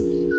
you.